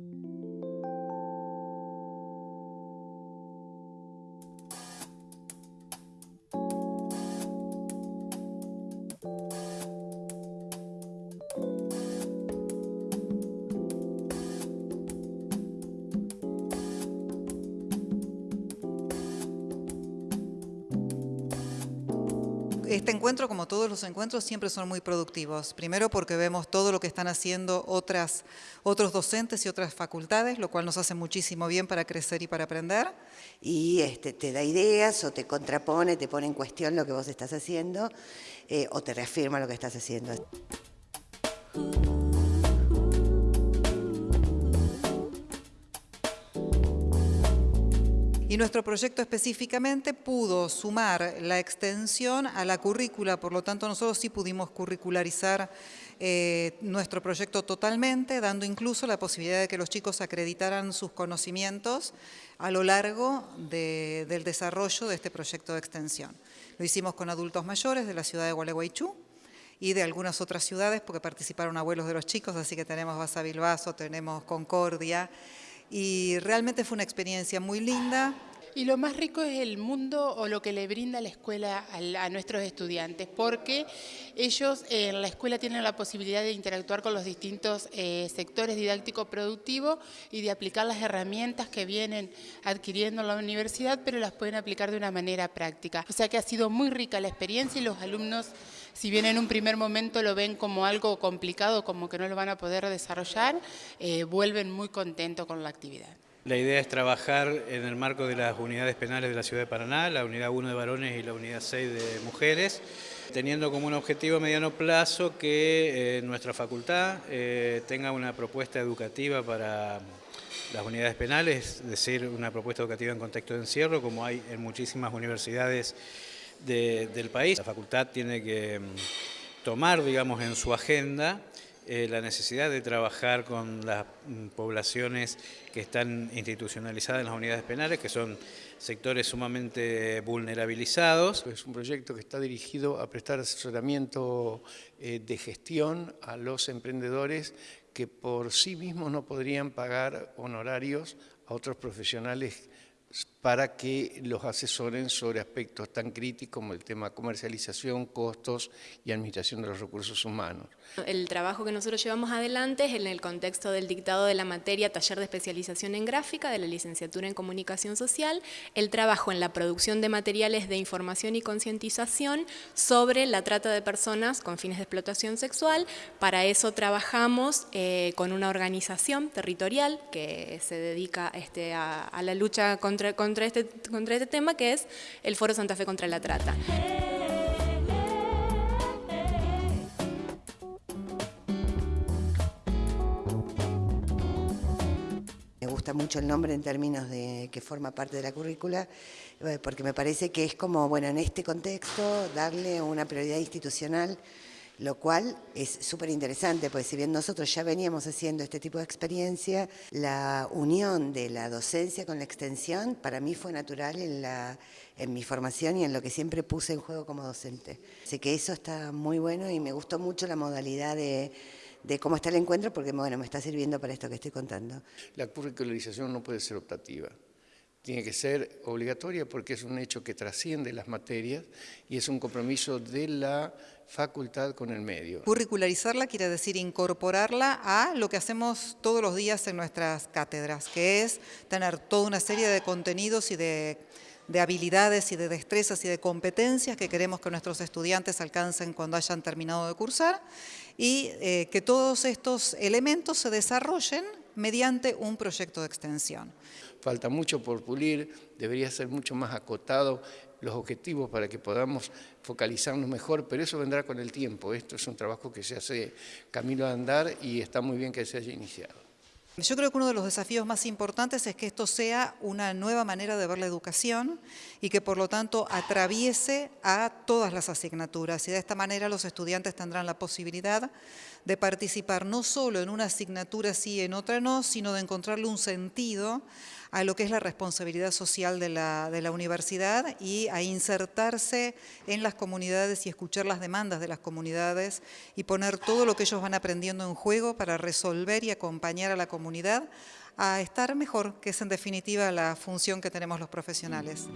Thank you. Este encuentro, como todos los encuentros, siempre son muy productivos. Primero porque vemos todo lo que están haciendo otras, otros docentes y otras facultades, lo cual nos hace muchísimo bien para crecer y para aprender. Y este, te da ideas o te contrapone, te pone en cuestión lo que vos estás haciendo eh, o te reafirma lo que estás haciendo. Y nuestro proyecto específicamente pudo sumar la extensión a la currícula, por lo tanto nosotros sí pudimos curricularizar eh, nuestro proyecto totalmente, dando incluso la posibilidad de que los chicos acreditaran sus conocimientos a lo largo del desarrollo de este proyecto de extensión. Lo hicimos con adultos mayores de la ciudad de Gualeguaychú, y de algunas otras ciudades, porque participaron abuelos de los chicos, así que tenemos Basavilbaso, tenemos Concordia, y realmente fue una experiencia muy linda. Y lo más rico es el mundo o lo que le brinda la escuela a, nuestros estudiantes, porque ellos en la escuela tienen la posibilidad de interactuar con los distintos eh, sectores didácticos productivos y de aplicar las herramientas que vienen adquiriendo en la universidad, pero las pueden aplicar de una manera práctica. O sea que ha sido muy rica la experiencia y los alumnos, si bien en un primer momento lo ven como algo complicado, como que no lo van a poder desarrollar, eh, vuelven muy contentos con la actividad. La idea es trabajar en el marco de las unidades penales de la ciudad de Paraná, la unidad 1 de varones y la unidad 6 de mujeres, teniendo como un objetivo a mediano plazo que eh, nuestra facultad eh, tenga una propuesta educativa para las unidades penales, es decir, una propuesta educativa en contexto de encierro, como hay en muchísimas universidades del país. La facultad tiene que mm, tomar, digamos, en su agenda eh, la necesidad de trabajar con las mm, poblaciones que están institucionalizadas en las unidades penales, que son sectores sumamente vulnerabilizados. Es un proyecto que está dirigido a prestar asesoramiento eh, de gestión a los emprendedores que por sí mismos no podrían pagar honorarios a otros profesionales para que los asesoren sobre aspectos tan críticos como el tema comercialización, costos y administración de los recursos humanos. El trabajo que nosotros llevamos adelante es en el contexto del dictado de la materia Taller de Especialización en Gráfica de la Licenciatura en Comunicación Social, el trabajo en la producción de materiales de información y concientización sobre la trata de personas con fines de explotación sexual. Para eso trabajamos eh, con una organización territorial que se dedica este, a, la lucha contra contra este, contra este tema, que es el Foro Santa Fe contra la Trata. Me gusta mucho el nombre en términos de que forma parte de la currícula, eh, porque me parece que es como, bueno, en este contexto, darle una prioridad institucional lo cual es súper interesante, porque si bien nosotros ya veníamos haciendo este tipo de experiencia, la unión de la docencia con la extensión para mí fue natural en, la, en mi formación y en lo que siempre puse en juego como docente. Así que eso está muy bueno y me gustó mucho la modalidad de, de cómo está el encuentro, porque bueno, me está sirviendo para esto que estoy contando. La curricularización no puede ser optativa tiene que ser obligatoria porque es un hecho que trasciende las materias y es un compromiso de la facultad con el medio. Curricularizarla quiere decir incorporarla a lo que hacemos todos los días en nuestras cátedras, que es tener toda una serie de contenidos y de, habilidades y de destrezas y de competencias que queremos que nuestros estudiantes alcancen cuando hayan terminado de cursar y eh, que todos estos elementos se desarrollen mediante un proyecto de extensión. Falta mucho por pulir, debería ser mucho más acotado los objetivos para que podamos focalizarnos mejor, pero eso vendrá con el tiempo. Esto es un trabajo que se hace camino a andar y está muy bien que se haya iniciado. Yo creo que uno de los desafíos más importantes es que esto sea una nueva manera de ver la educación y que por lo tanto atraviese a todas las asignaturas y de esta manera los estudiantes tendrán la posibilidad de participar no solo en una asignatura sí en otra no, sino de encontrarle un sentido a lo que es la responsabilidad social de la universidad y a insertarse en las comunidades y escuchar las demandas de las comunidades y poner todo lo que ellos van aprendiendo en juego para resolver y acompañar a la comunidad a estar mejor, que es en definitiva la función que tenemos los profesionales.